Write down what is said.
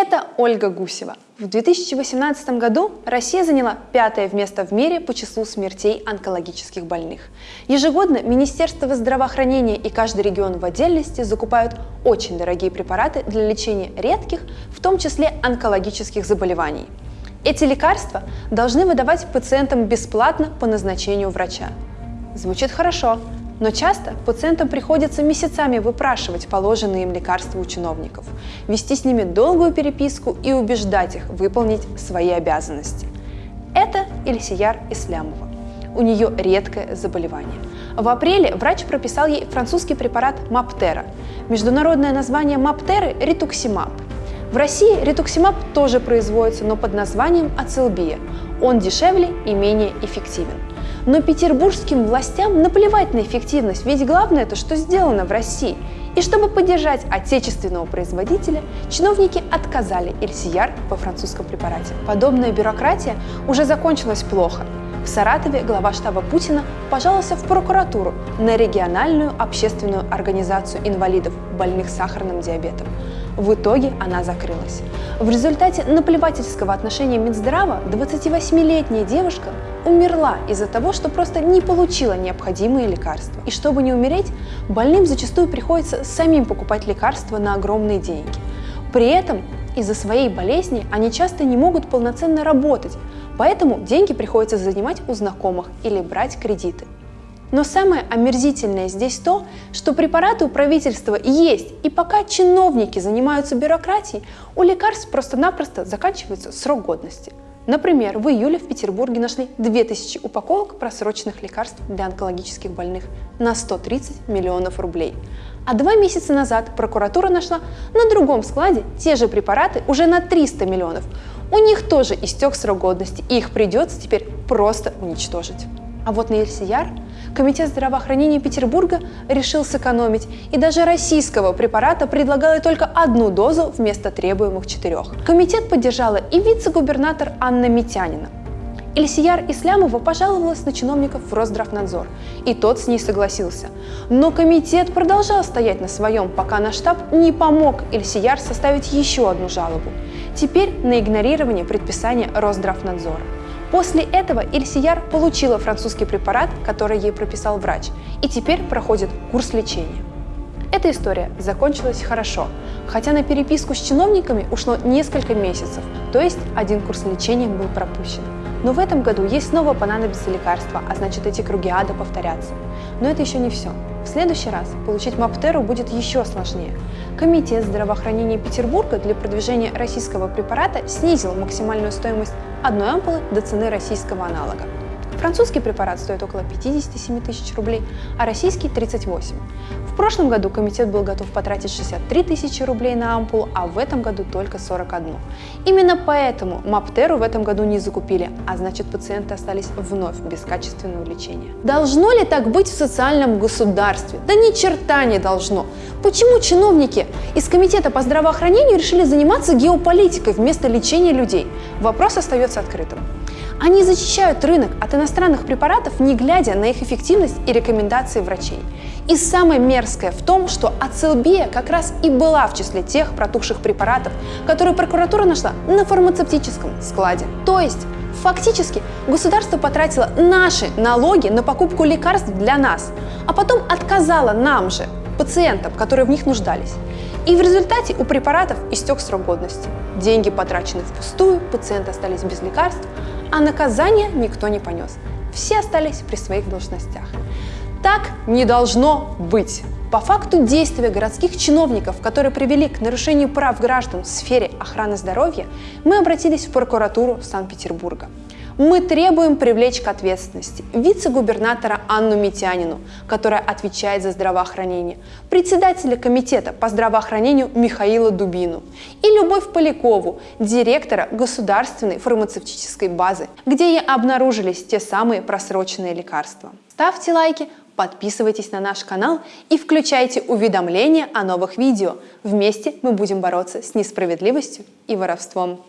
Это Ольга Гусева. В 2018 году Россия заняла пятое место в мире по числу смертей онкологических больных. Ежегодно Министерство здравоохранения и каждый регион в отдельности закупают очень дорогие препараты для лечения редких, в том числе онкологических заболеваний. Эти лекарства должны выдавать пациентам бесплатно по назначению врача. Звучит хорошо, но часто пациентам приходится месяцами выпрашивать положенные им лекарства у чиновников, вести с ними долгую переписку и убеждать их выполнить свои обязанности. Это Ильсияр Ислямова. У нее редкое заболевание. В апреле врач прописал ей французский препарат Маптера. Международное название Маптеры – ритуксимаб. В России ритуксимаб тоже производится, но под названием ацилбия. Он дешевле и менее эффективен. Но петербургским властям наплевать на эффективность, ведь главное это, что сделано в России. И чтобы поддержать отечественного производителя, чиновники отказали Эльсияр по французском препарате. Подобная бюрократия уже закончилась плохо. В Саратове глава штаба Путина пожаловался в прокуратуру на региональную общественную организацию инвалидов, больных сахарным диабетом. В итоге она закрылась. В результате наплевательского отношения Минздрава 28-летняя девушка умерла из-за того, что просто не получила необходимые лекарства. И чтобы не умереть, больным зачастую приходится самим покупать лекарства на огромные деньги. При этом из-за своей болезни они часто не могут полноценно работать, поэтому деньги приходится занимать у знакомых или брать кредиты. Но самое омерзительное здесь то, что препараты у правительства есть, и пока чиновники занимаются бюрократией, у лекарств просто-напросто заканчивается срок годности. Например, в июле в Петербурге нашли 2000 упаковок просроченных лекарств для онкологических больных на 130 миллионов рублей. А два месяца назад прокуратура нашла на другом складе те же препараты уже на 300 миллионов. У них тоже истек срок годности, и их придется теперь просто уничтожить. А вот на Ельсияр Комитет здравоохранения Петербурга решил сэкономить и даже российского препарата предлагал только одну дозу вместо требуемых четырех. Комитет поддержала и вице-губернатор Анна Митянина. Ильсияр Ислямова пожаловалась на чиновников в Росздравнадзор, и тот с ней согласился. Но комитет продолжал стоять на своем, пока наш штаб не помог Ильсияр составить еще одну жалобу. Теперь на игнорирование предписания Росздравнадзора. После этого Ильсияр получила французский препарат, который ей прописал врач, и теперь проходит курс лечения. Эта история закончилась хорошо, хотя на переписку с чиновниками ушло несколько месяцев, то есть один курс лечения был пропущен. Но в этом году ей снова понадобится лекарство, а значит эти круги ада повторятся. Но это еще не все. В следующий раз получить Маптеру будет еще сложнее. Комитет здравоохранения Петербурга для продвижения российского препарата снизил максимальную стоимость одной ампулы до цены российского аналога. Французский препарат стоит около 57 тысяч рублей, а российский – 38. В прошлом году комитет был готов потратить 63 тысячи рублей на ампулу, а в этом году только 41. Именно поэтому Маптеру в этом году не закупили, а значит пациенты остались вновь без качественного лечения. Должно ли так быть в социальном государстве? Да ни черта не должно. Почему чиновники из Комитета по здравоохранению решили заниматься геополитикой вместо лечения людей? Вопрос остается открытым. Они защищают рынок от иностранных препаратов, не глядя на их эффективность и рекомендации врачей. И самое мерзкое в том, что ацилбия как раз и была в числе тех протухших препаратов, которые прокуратура нашла на фармацевтическом складе. То есть Фактически государство потратило наши налоги на покупку лекарств для нас, а потом отказало нам же, пациентам, которые в них нуждались. И в результате у препаратов истек срок годности. Деньги потрачены впустую, пациенты остались без лекарств, а наказания никто не понес. Все остались при своих должностях. Так не должно быть. По факту действия городских чиновников, которые привели к нарушению прав граждан в сфере охраны здоровья, мы обратились в прокуратуру Санкт-Петербурга мы требуем привлечь к ответственности вице-губернатора Анну Митянину, которая отвечает за здравоохранение, председателя комитета по здравоохранению Михаила Дубину и Любовь Полякову, директора государственной фармацевтической базы, где и обнаружились те самые просроченные лекарства. Ставьте лайки, подписывайтесь на наш канал и включайте уведомления о новых видео. Вместе мы будем бороться с несправедливостью и воровством.